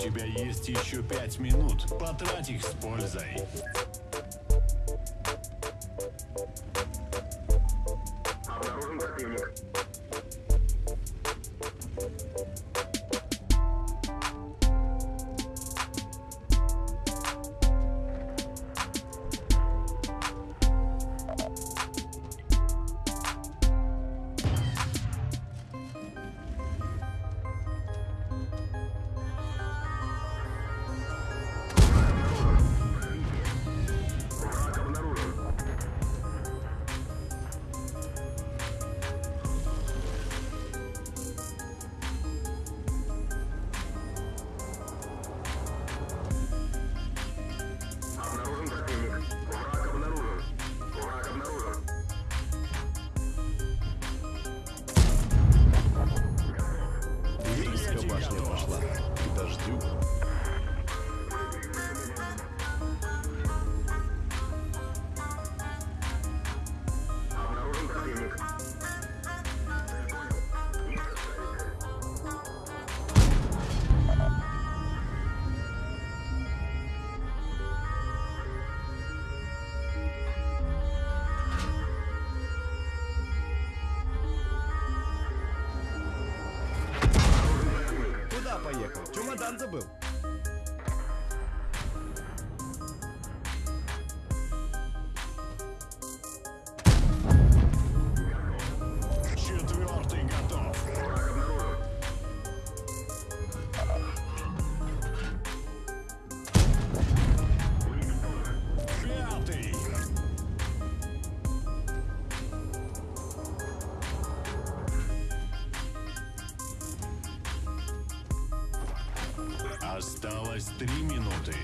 тебя есть еще пять минут. Потрать их с пользой. Поехал? Чемодан забыл. Осталось три минуты.